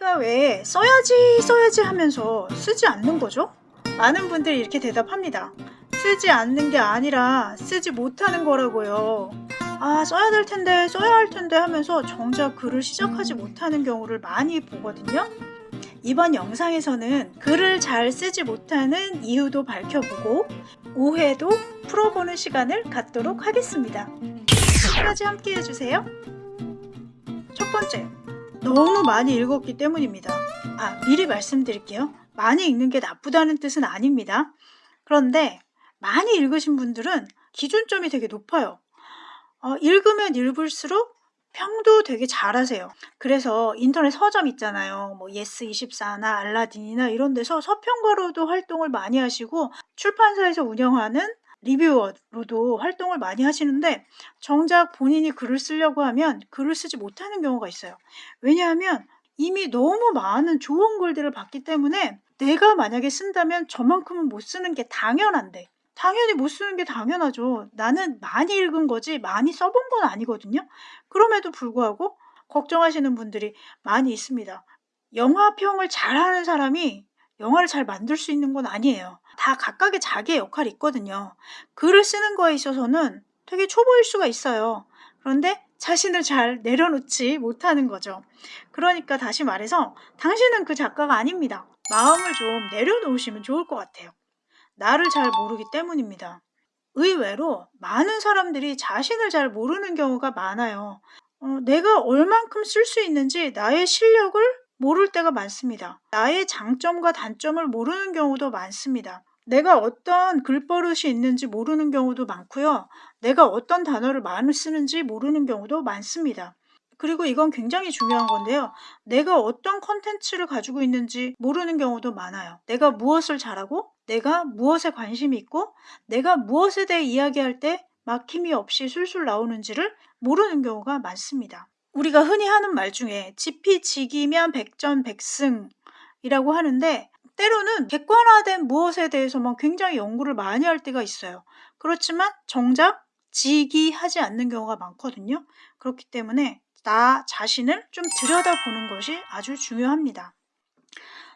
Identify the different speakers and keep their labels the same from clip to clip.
Speaker 1: 우리가 왜 써야지 써야지 하면서 쓰지 않는 거죠? 많은 분들이 이렇게 대답합니다. 쓰지 않는 게 아니라 쓰지 못하는 거라고요. 아 써야 될 텐데 써야 할 텐데 하면서 정작 글을 시작하지 못하는 경우를 많이 보거든요. 이번 영상에서는 글을 잘 쓰지 못하는 이유도 밝혀보고 오해도 풀어보는 시간을 갖도록 하겠습니다. 끝까지 함께 해주세요. 첫 번째, 너무 많이 읽었기 때문입니다. 아, 미리 말씀드릴게요. 많이 읽는 게 나쁘다는 뜻은 아닙니다. 그런데 많이 읽으신 분들은 기준점이 되게 높아요. 어, 읽으면 읽을수록 평도 되게 잘하세요. 그래서 인터넷 서점 있잖아요. 뭐 예스24나 알라딘이나 이런 데서 서평가로도 활동을 많이 하시고 출판사에서 운영하는 리뷰어로도 활동을 많이 하시는데 정작 본인이 글을 쓰려고 하면 글을 쓰지 못하는 경우가 있어요. 왜냐하면 이미 너무 많은 좋은 글들을 봤기 때문에 내가 만약에 쓴다면 저만큼은 못 쓰는 게 당연한데 당연히 못 쓰는 게 당연하죠. 나는 많이 읽은 거지 많이 써본 건 아니거든요. 그럼에도 불구하고 걱정하시는 분들이 많이 있습니다. 영화평을 잘하는 사람이 영화를 잘 만들 수 있는 건 아니에요. 다 각각의 자기의 역할이 있거든요. 글을 쓰는 거에 있어서는 되게 초보일 수가 있어요. 그런데 자신을 잘 내려놓지 못하는 거죠. 그러니까 다시 말해서 당신은 그 작가가 아닙니다. 마음을 좀 내려놓으시면 좋을 것 같아요. 나를 잘 모르기 때문입니다. 의외로 많은 사람들이 자신을 잘 모르는 경우가 많아요. 어, 내가 얼만큼 쓸 수 있는지 나의 실력을 모를 때가 많습니다. 나의 장점과 단점을 모르는 경우도 많습니다. 내가 어떤 글버릇이 있는지 모르는 경우도 많고요. 내가 어떤 단어를 많이 쓰는지 모르는 경우도 많습니다. 그리고 이건 굉장히 중요한 건데요. 내가 어떤 컨텐츠를 가지고 있는지 모르는 경우도 많아요. 내가 무엇을 잘하고 내가 무엇에 관심이 있고 내가 무엇에 대해 이야기할 때 막힘이 없이 술술 나오는지를 모르는 경우가 많습니다. 우리가 흔히 하는 말 중에 지피지기면 백전백승이라고 하는데 때로는 객관화된 무엇에 대해서만 굉장히 연구를 많이 할 때가 있어요. 그렇지만 정작 지기하지 않는 경우가 많거든요. 그렇기 때문에 나 자신을 좀 들여다보는 것이 아주 중요합니다.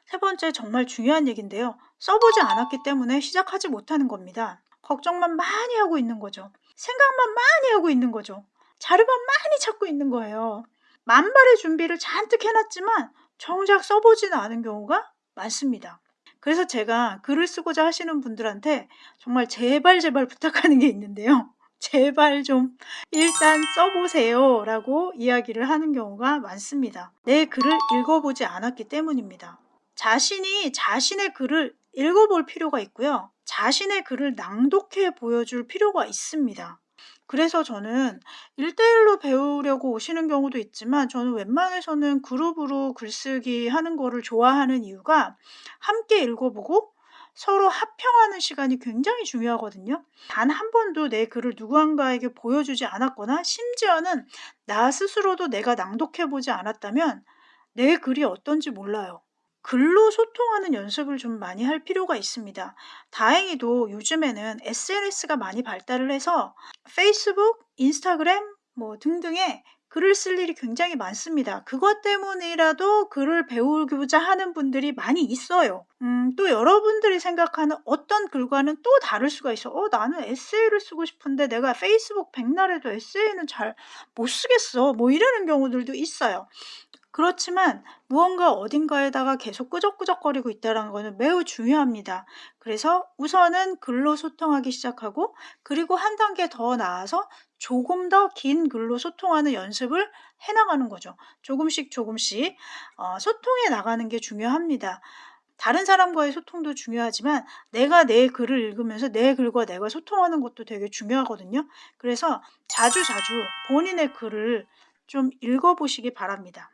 Speaker 1: 세 번째 정말 중요한 얘기인데요. 써보지 않았기 때문에 시작하지 못하는 겁니다. 걱정만 많이 하고 있는 거죠. 생각만 많이 하고 있는 거죠. 자료만 많이 찾고 있는 거예요. 만발의 준비를 잔뜩 해놨지만 정작 써보지는 않은 경우가 많습니다. 그래서 제가 글을 쓰고자 하시는 분들한테 정말 제발 제발 부탁하는 게 있는데요. 제발 좀 일단 써보세요 라고 이야기를 하는 경우가 많습니다. 내 글을 읽어보지 않았기 때문입니다. 자신이 자신의 글을 읽어볼 필요가 있고요. 자신의 글을 낭독해 보여줄 필요가 있습니다. 그래서 저는 1대1로 배우려고 오시는 경우도 있지만 저는 웬만해서는 그룹으로 글쓰기 하는 거를 좋아하는 이유가 함께 읽어보고 서로 합평하는 시간이 굉장히 중요하거든요. 단 한 번도 내 글을 누군가에게 보여주지 않았거나 심지어는 나 스스로도 내가 낭독해보지 않았다면 내 글이 어떤지 몰라요. 글로 소통하는 연습을 좀 많이 할 필요가 있습니다. 다행히도 요즘에는 SNS가 많이 발달을 해서 페이스북, 인스타그램 뭐 등등에 글을 쓸 일이 굉장히 많습니다. 그것 때문이라도 글을 배우고자 하는 분들이 많이 있어요. 음, 또 여러분들이 생각하는 어떤 글과는 또 다를 수가 있어. 어, 나는 에세이를 쓰고 싶은데 내가 페이스북 백날에도 에세이는 잘 못 쓰겠어. 뭐 이러는 경우들도 있어요. 그렇지만 무언가 어딘가에다가 계속 끄적끄적거리고 있다는 것은 매우 중요합니다. 그래서 우선은 글로 소통하기 시작하고 그리고 한 단계 더 나아서 조금 더 긴 글로 소통하는 연습을 해나가는 거죠. 조금씩 조금씩 어, 소통해 나가는 게 중요합니다. 다른 사람과의 소통도 중요하지만 내가 내 글을 읽으면서 내 글과 내가 소통하는 것도 되게 중요하거든요. 그래서 자주 자주 본인의 글을 좀 읽어보시기 바랍니다.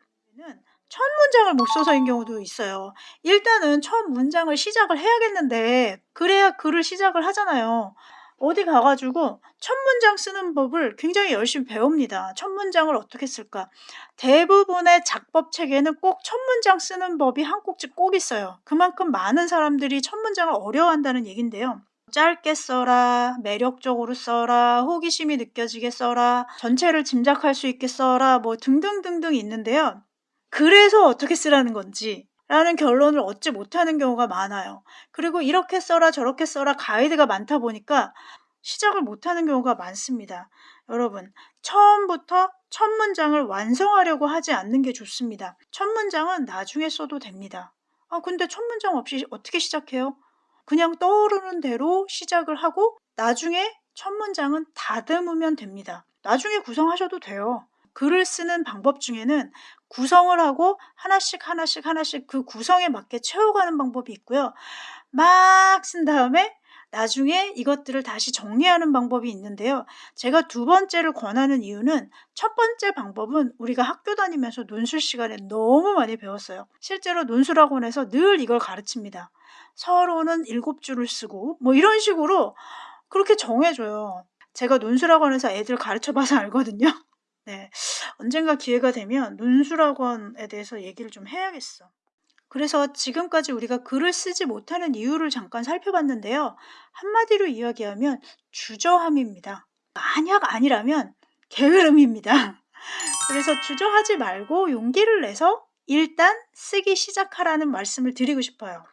Speaker 1: 첫 문장을 못 써서인 경우도 있어요. 일단은 첫 문장을 시작을 해야겠는데 그래야 글을 시작을 하잖아요. 어디 가가지고 첫 문장 쓰는 법을 굉장히 열심히 배웁니다. 첫 문장을 어떻게 쓸까? 대부분의 작법 책에는 꼭 첫 문장 쓰는 법이 한 꼭지 꼭 있어요. 그만큼 많은 사람들이 첫 문장을 어려워한다는 얘긴데요. 짧게 써라, 매력적으로 써라, 호기심이 느껴지게 써라, 전체를 짐작할 수 있게 써라, 뭐 등등등등 있는데요. 그래서 어떻게 쓰라는 건지 라는 결론을 얻지 못하는 경우가 많아요. 그리고 이렇게 써라 저렇게 써라 가이드가 많다 보니까 시작을 못하는 경우가 많습니다. 여러분 처음부터 첫 문장을 완성하려고 하지 않는 게 좋습니다. 첫 문장은 나중에 써도 됩니다. 아 근데 첫 문장 없이 어떻게 시작해요? 그냥 떠오르는 대로 시작을 하고 나중에 첫 문장은 다듬으면 됩니다. 나중에 구성하셔도 돼요. 글을 쓰는 방법 중에는 구성을 하고 하나씩 하나씩 하나씩 그 구성에 맞게 채워가는 방법이 있고요. 막 쓴 다음에 나중에 이것들을 다시 정리하는 방법이 있는데요. 제가 두 번째를 권하는 이유는 첫 번째 방법은 우리가 학교 다니면서 논술 시간에 너무 많이 배웠어요. 실제로 논술학원에서 늘 이걸 가르칩니다. 서로는 일곱 줄을 쓰고 뭐 이런 식으로 그렇게 정해줘요. 제가 논술학원에서 애들 가르쳐봐서 알거든요. 네, 언젠가 기회가 되면 논술학원에 대해서 얘기를 좀 해야겠어. 그래서 지금까지 우리가 글을 쓰지 못하는 이유를 잠깐 살펴봤는데요. 한마디로 이야기하면 주저함입니다. 만약 아니라면 게으름입니다. 그래서 주저하지 말고 용기를 내서 일단 쓰기 시작하라는 말씀을 드리고 싶어요.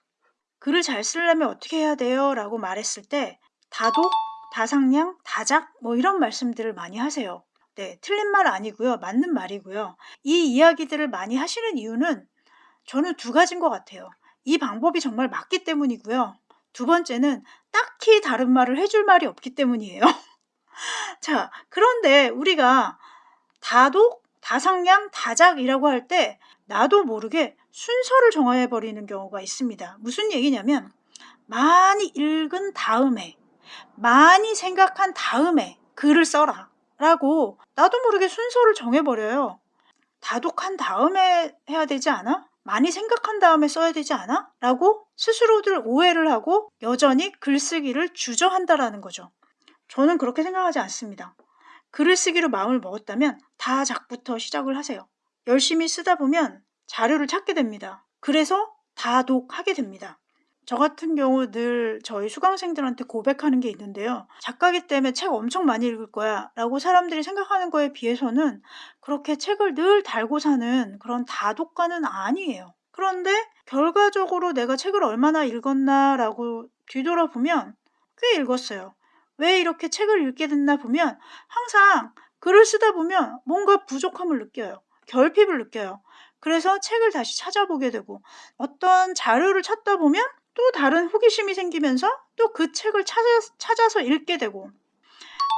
Speaker 1: 글을 잘 쓰려면 어떻게 해야 돼요? 라고 말했을 때 다독, 다상량, 다작 뭐 이런 말씀들을 많이 하세요. 네, 틀린 말 아니고요. 맞는 말이고요. 이 이야기들을 많이 하시는 이유는 저는 두 가지인 것 같아요. 이 방법이 정말 맞기 때문이고요. 두 번째는 딱히 다른 말을 해줄 말이 없기 때문이에요. 자, 그런데 우리가 다독, 다상량, 다작이라고 할 때 나도 모르게 순서를 정해버리는 경우가 있습니다. 무슨 얘기냐면 많이 읽은 다음에 많이 생각한 다음에 글을 써라 라고 나도 모르게 순서를 정해버려요. 다독한 다음에 해야 되지 않아? 많이 생각한 다음에 써야 되지 않아? 라고 스스로들 오해를 하고 여전히 글쓰기를 주저한다라는 거죠. 저는 그렇게 생각하지 않습니다. 글을 쓰기로 마음을 먹었다면 다 작부터 시작을 하세요. 열심히 쓰다 보면 자료를 찾게 됩니다. 그래서 다독하게 됩니다. 저 같은 경우 늘 저희 수강생들한테 고백하는 게 있는데요. 작가기 때문에 책 엄청 많이 읽을 거야 라고 사람들이 생각하는 거에 비해서는 그렇게 책을 늘 달고 사는 그런 다독가는 아니에요. 그런데 결과적으로 내가 책을 얼마나 읽었나 라고 뒤돌아보면 꽤 읽었어요. 왜 이렇게 책을 읽게 됐나 보면 항상 글을 쓰다 보면 뭔가 부족함을 느껴요. 결핍을 느껴요. 그래서 책을 다시 찾아보게 되고 어떤 자료를 찾다 보면 또 다른 호기심이 생기면서 또 그 책을 찾아, 찾아서 읽게 되고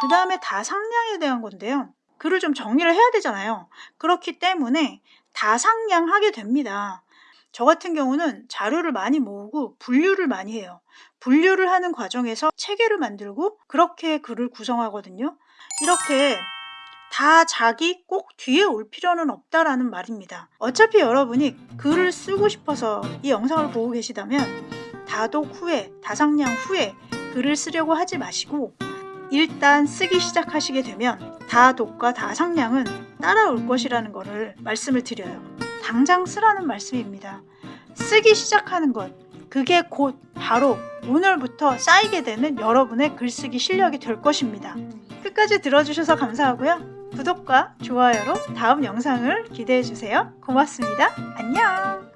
Speaker 1: 그 다음에 다상량에 대한 건데요. 글을 좀 정리를 해야 되잖아요. 그렇기 때문에 다상량하게 됩니다. 저 같은 경우는 자료를 많이 모으고 분류를 많이 해요. 분류를 하는 과정에서 체계를 만들고 그렇게 글을 구성하거든요. 이렇게 다 자기 꼭 뒤에 올 필요는 없다라는 말입니다. 어차피 여러분이 글을 쓰고 싶어서 이 영상을 보고 계시다면 다독 후에, 다상량 후에 글을 쓰려고 하지 마시고 일단 쓰기 시작하시게 되면 다독과 다상량은 따라올 것이라는 것을 말씀을 드려요. 당장 쓰라는 말씀입니다. 쓰기 시작하는 것, 그게 곧 바로 오늘부터 쌓이게 되는 여러분의 글쓰기 실력이 될 것입니다. 끝까지 들어주셔서 감사하고요. 구독과 좋아요로 다음 영상을 기대해주세요. 고맙습니다. 안녕!